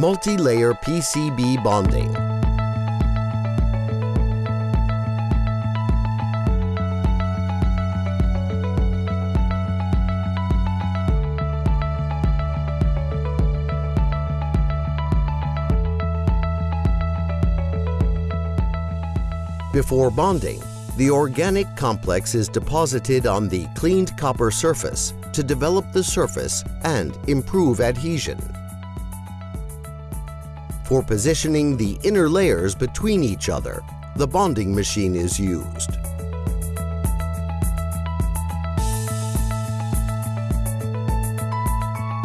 Multi-layer PCB bonding. Before bonding, the organic complex is deposited on the cleaned copper surface to develop the surface and improve adhesion. For positioning the inner layers between each other, the bonding machine is used.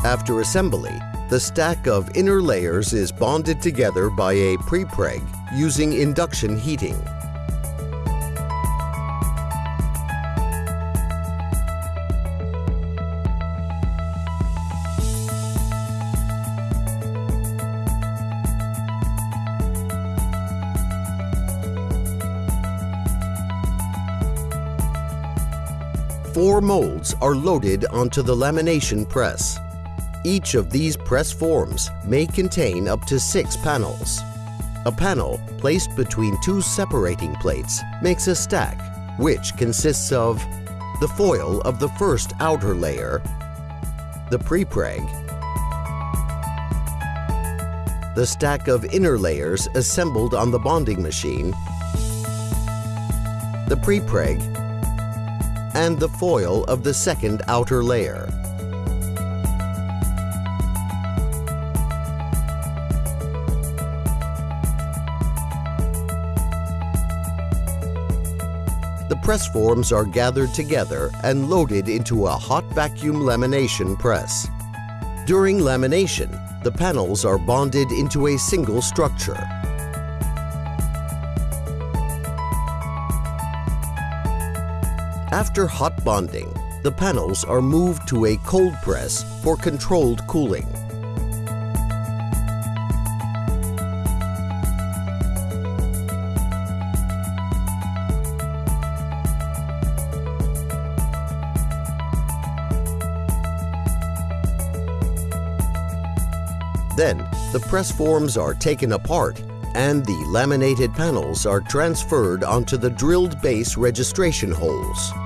After assembly, the stack of inner layers is bonded together by a prepreg using induction heating. Four molds are loaded onto the lamination press. Each of these press forms may contain up to six panels. A panel placed between two separating plates makes a stack, which consists of the foil of the first outer layer, the prepreg, the stack of inner layers assembled on the bonding machine, the prepreg, and the foil of the second outer layer. The press forms are gathered together and loaded into a hot vacuum lamination press. During lamination, the panels are bonded into a single structure. After hot bonding, the panels are moved to a cold press for controlled cooling. Then, the press forms are taken apart and the laminated panels are transferred onto the drilled base registration holes.